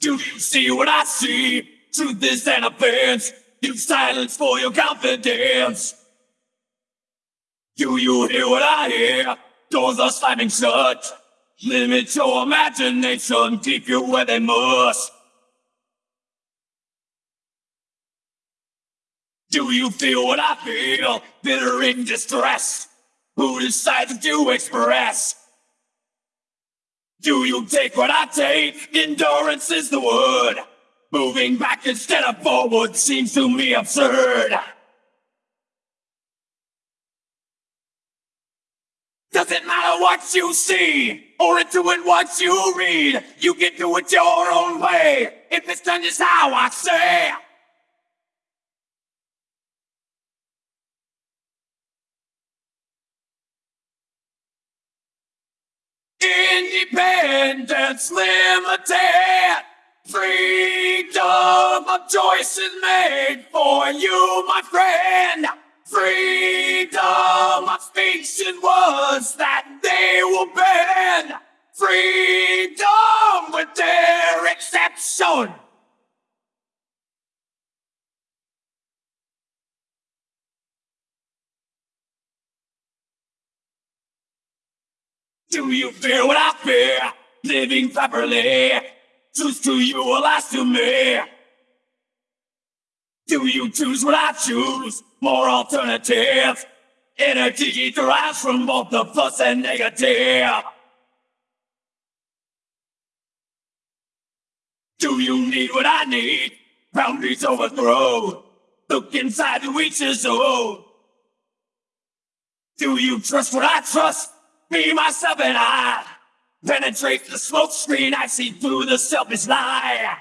Do you see what I see? Truth is an offense. You silence for your confidence. Do you hear what I hear? Doors are slamming shut. Limit your imagination, keep you where they must. Do you feel what I feel? Bitter in distress. Who decides to express? Do you take what I take? Endurance is the word. Moving back instead of forward seems to me absurd. Doesn't matter what you see or it what you read. You can do it your own way if it's done just how I say. Independence limited. Freedom of choice is made for you, my friend. Freedom of speech and words that they will bend. Freedom with their exception. Do you fear what I fear? Living properly. Truth to you or lies to me. Do you choose what I choose? More alternatives. Energy derives from both the plus and negative. Do you need what I need? Boundaries overthrown. Look inside each his own. Do you trust what I trust? Me, myself, and I penetrate the smoke screen. I see through the selfish lie.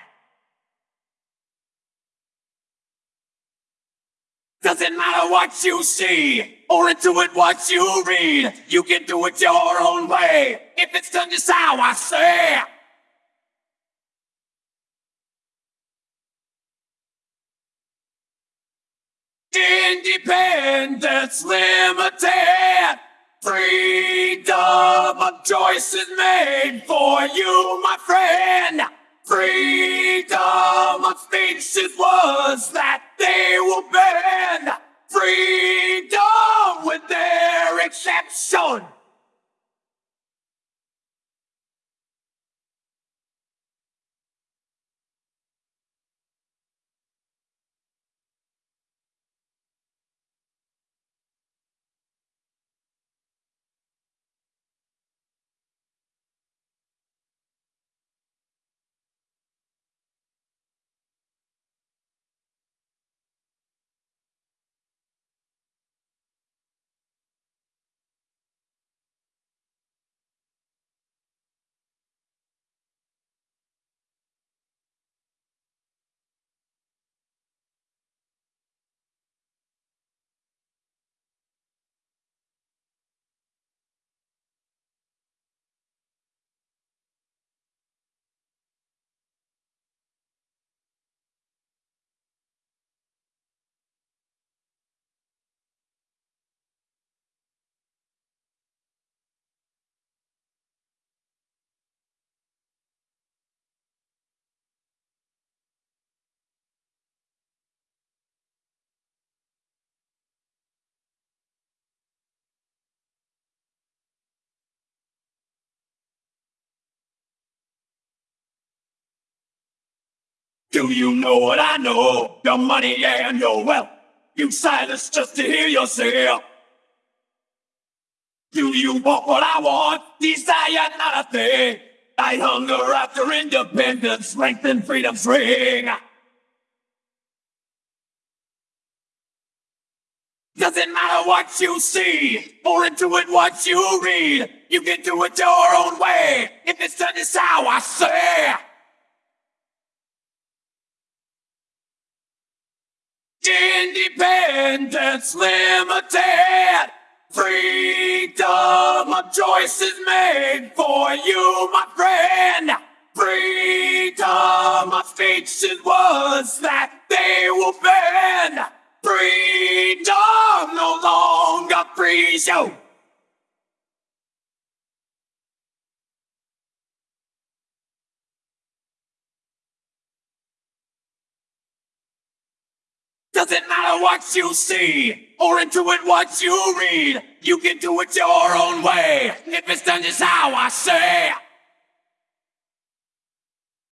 Doesn't matter what you see or into it what you read. You can do it your own way if it's done just how I say. Independence limited. Freedom of choice is made for you, my friend. Freedom of speech is words that they will bend. Freedom with their exception. Do you know what I know? Your money and your wealth. You silence just to hear yourself. Do you want what I want? Desire not a thing. I hunger after independence, strength and freedom's ring. Doesn't matter what you see, or into it what you read. You can do it your own way, if it's done just how I say. Independence limited. Freedom of choice is made for you, my friend. Freedom of speech and words that they will bend. Freedom no longer frees you. Doesn't matter what you see or intuit what you read. You can do it your own way if it's done just how I say.